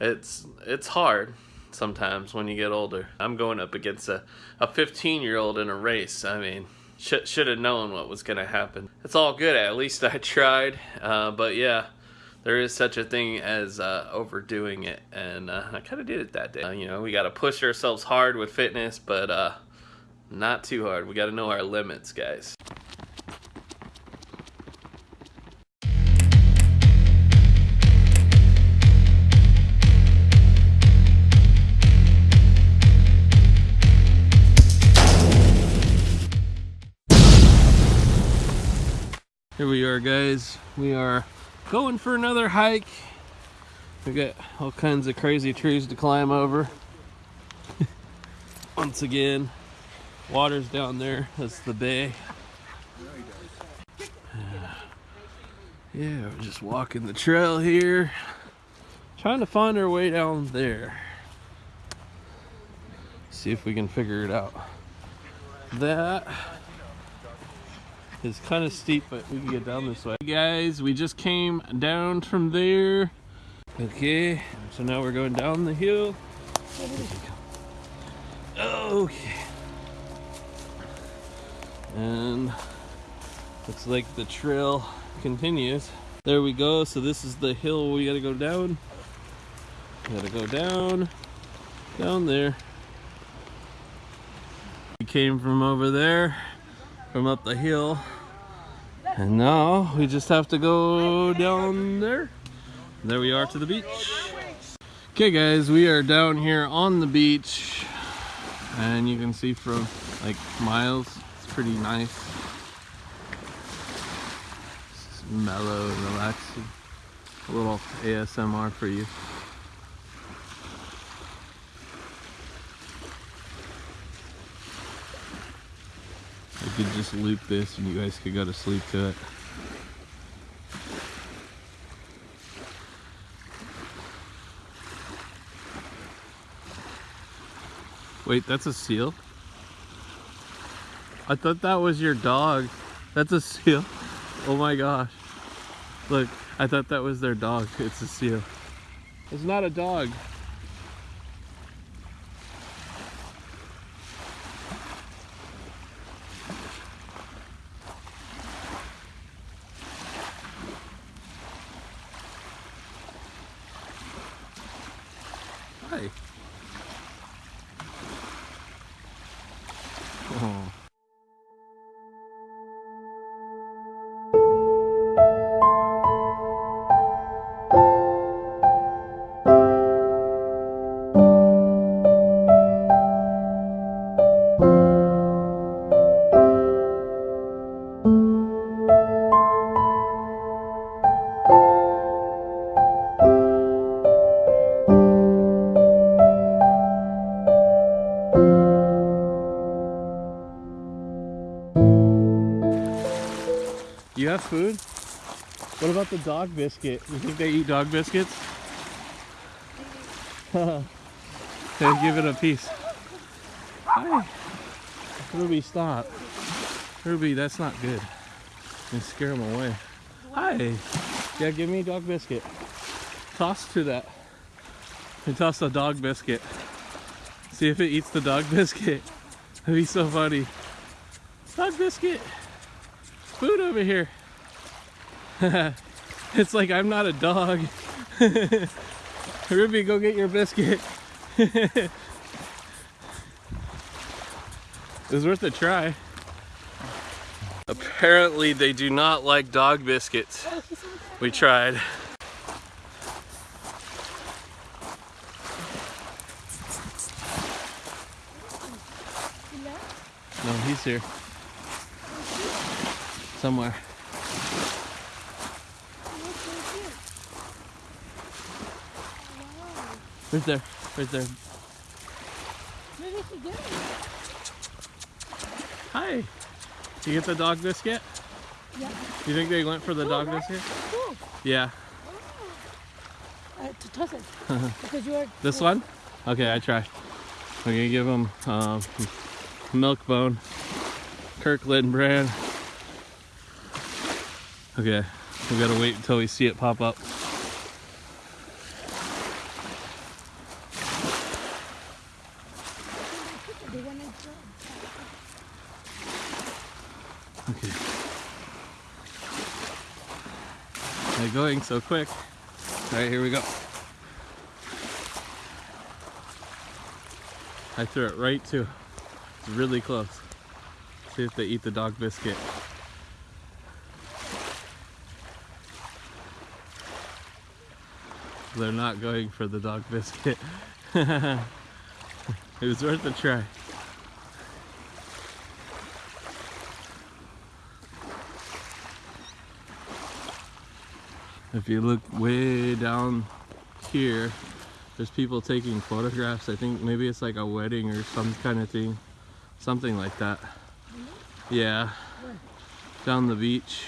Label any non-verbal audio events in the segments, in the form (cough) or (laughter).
it's it's hard sometimes when you get older. I'm going up against a, a 15 year old in a race. I mean, should should have known what was gonna happen. It's all good. At least I (laughs) tried. Uh, but yeah, there is such a thing as uh, overdoing it, and uh, I kind of did it that day. Uh, you know, we got to push ourselves hard with fitness, but uh, not too hard. We got to know our limits, guys. Guys. We are going for another hike. We got all kinds of crazy trees to climb over. (laughs) Once again, water's down there. That's the bay. (sighs) Yeah, we're just walking the trail here. Trying to find our way down there. See if we can figure it out. That it's kind of steep, but we can get down this way. Guys, we just came down from there. Okay, so now we're going down the hill. Okay. And looks like the trail continues. There we go. So this is the hill we gotta go down. We gotta go down, down there. We came from over there, from up the hill. And now we just have to go down there. There we are to the beach. Okay guys, we are down here on the beach and you can see from like miles, it's pretty nice. It's mellow and relaxing. A little ASMR for you. I could just loop this and you guys could go to sleep to it. Wait, that's a seal? I thought that was your dog. That's a seal. Oh my gosh. Look, I thought that was their dog. It's a seal. It's not a dog. Have food? What about the dog biscuit? You think they eat dog biscuits? (laughs) okay, give it a piece. Hi. Ruby, stop. Ruby, that's not good. You scare them away. Hi. Yeah, give me a dog biscuit. Toss to that. And toss a dog biscuit. See if it eats the dog (laughs) biscuit. That'd be so funny. Dog biscuit food over here. (laughs) it's like I'm not a dog. (laughs) Ruby, go get your biscuit. (laughs) it was worth a try. Apparently they do not like dog biscuits. We tried. No, he's here somewhere. Right there, right there. Hi. Did You get the dog biscuit? Yeah. You think they went for the Cool, dog right? biscuit? Cool. Yeah. Uh, to toss it. (laughs) because you are. This one? Okay, I try. I'm gonna give them um, milk bone, Kirkland brand. Okay, we gotta wait until we see it pop up. Okay. They're so quick. All right, here we go. I threw it right to. It's really close. See if they eat the dog biscuit. They're not going for the dog biscuit. (laughs) it was worth a try. If you look way down here, there's people taking photographs. I think maybe it's like a wedding or some kind of thing. Something like that. Yeah. Down the beach.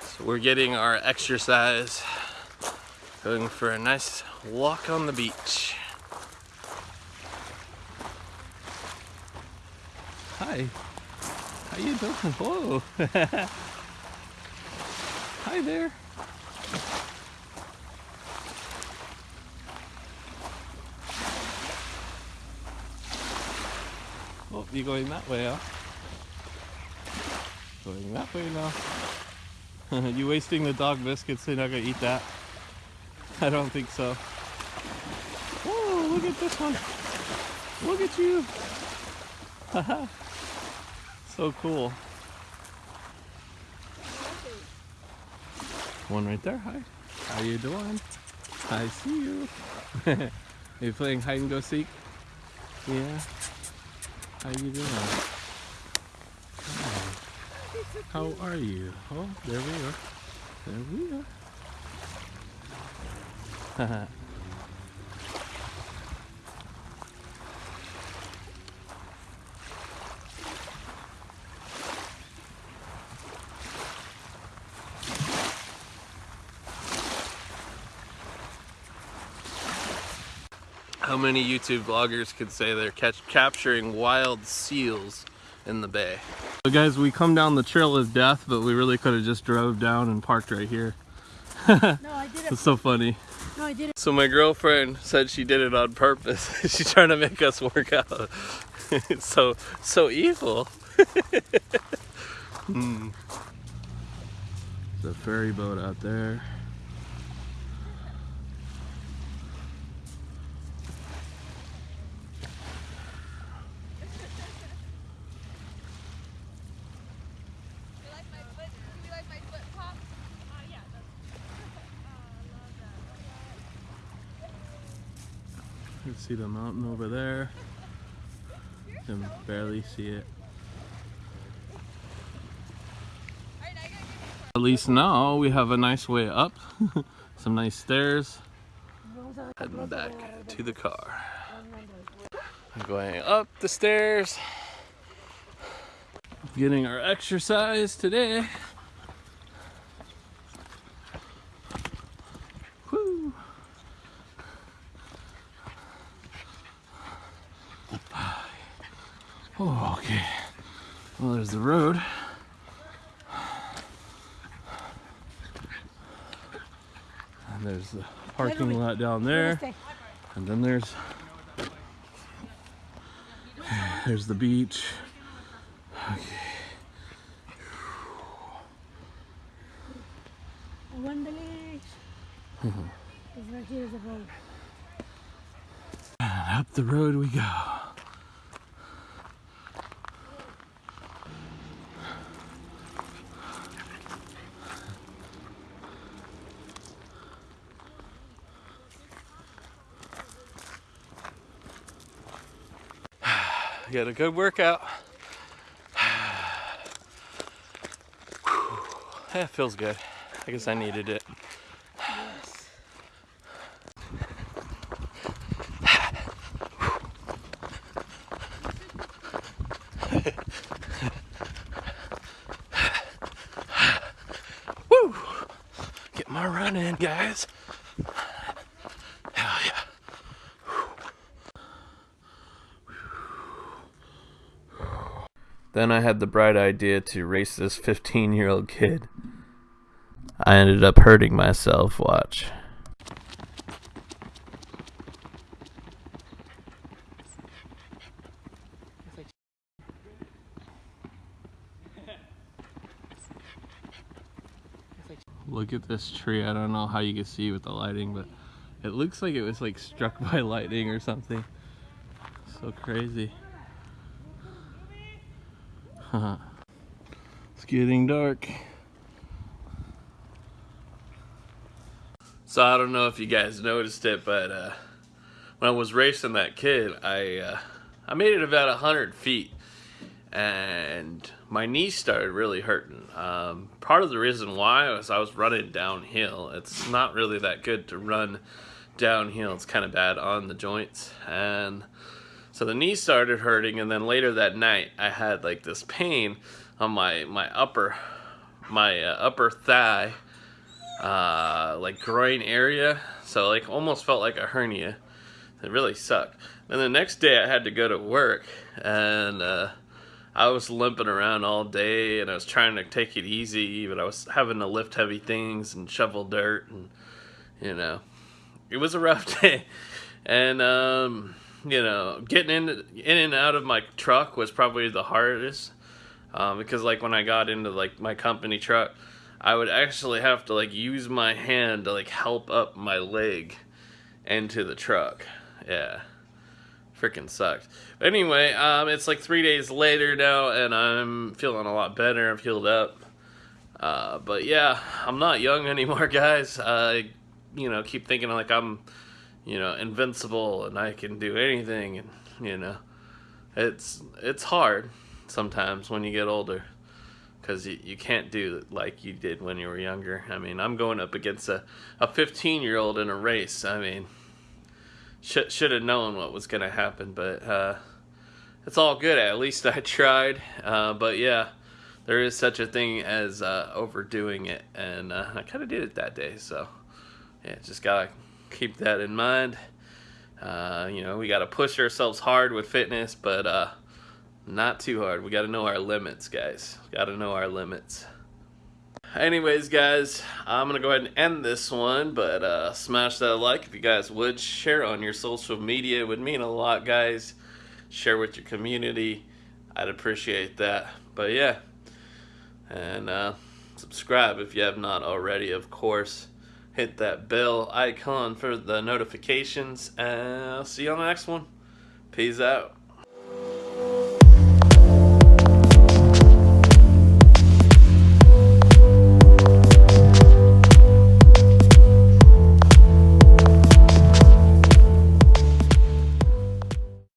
So we're getting our exercise. Going for a nice walk on the beach. Hi. How you doing? (laughs) Whoa. (laughs) Hi there. You going that way, huh? Going that way now. (laughs) you wasting the dog biscuits, they're not gonna eat that. I don't think so. Oh, look at this one. Look at you. Haha. so cool. One right there. Hi. How you doing? I see you. Are (laughs) you playing hide and go seek? Yeah. How you doing? Hi. How are you? Oh, there we are. There we are. (laughs) How many YouTube vloggers could say they're catch capturing wild seals in the bay? So guys, we come down the trail of death, but we really could have just drove down and parked right here. (laughs) No, I did it. It's so funny. No, I did it. So my girlfriend said she did it on purpose. (laughs) She's trying to make us work out. it's (laughs) so so evil. hmm. The ferry boat out there. You like my foot? You like my foot pop? Uh, yeah, that's perfect. Oh, I love that. You can see the mountain over there. Can barely see it. At least now we have a nice way up. (laughs) Some nice stairs. Heading back to the car. I'm Going up the stairs. Getting our exercise today. Oh, okay. Well, there's the road. And there's the parking lot down there. And then there's there's the beach. One village. Mm-hmm. It's right here is the road. And up the road we go. Got a good workout. (sighs) That feels good. I guess I needed it. Then I had the bright idea to race this 15 year old kid. I ended up hurting myself, watch. Look at this tree. I don't know how you can see with the lighting, but it looks like it was like struck (laughs) by lightning or something. So crazy. (laughs) it's getting dark. So I don't know if you guys noticed it, but uh, when I was racing that kid, I uh, I made it about a hundred feet, and my knee started really hurting. Um, part of the reason why was I was running downhill. It's not really that good to run downhill. It's kind of bad on the joints, and so the knee started hurting. And then later that night, I had like this pain on my my upper my uh, upper thigh uh, like groin area. So like almost felt like a hernia. It really sucked. And the next day I had to go to work and uh, I was limping around all day and I was trying to take it easy, but I was having to lift heavy things and shovel dirt and you know, it was a rough (laughs) day. And um, you know, getting in in and out of my truck was probably the hardest um, because like when I got into like my company truck, I would actually have to like use my hand to like help up my leg into the truck. Yeah. Freaking sucked. But anyway, um, it's like three days later now, and I'm feeling a lot better. I've healed up. Uh, but yeah, I'm not young (laughs) anymore, guys. I, you know, keep thinking like I'm, you know, invincible and I can do anything, and you know, it's it's hard sometimes when you get older because you, you can't do like you did when you were younger. I mean, I'm going up against a, a 15 year old in a race. I mean, should should have known what was going to happen, but uh, it's all good. At least I (laughs) tried. Uh, but yeah, there is such a thing as uh, overdoing it, and uh, I kind of did it that day. So yeah, just gotta keep that in mind. Uh, you know, we gotta push ourselves hard with fitness, but uh, not too hard. We got to know our limits, guys. Got to know our limits. Anyways, guys, I'm going to go ahead and end this one, but uh, smash that like if you guys would. Share on your social media. It would mean a lot, guys. Share with your community. I'd appreciate that. But yeah, and uh, subscribe if you have not already, of course. Hit that bell icon for the notifications, and I'll see you on the next one. Peace out.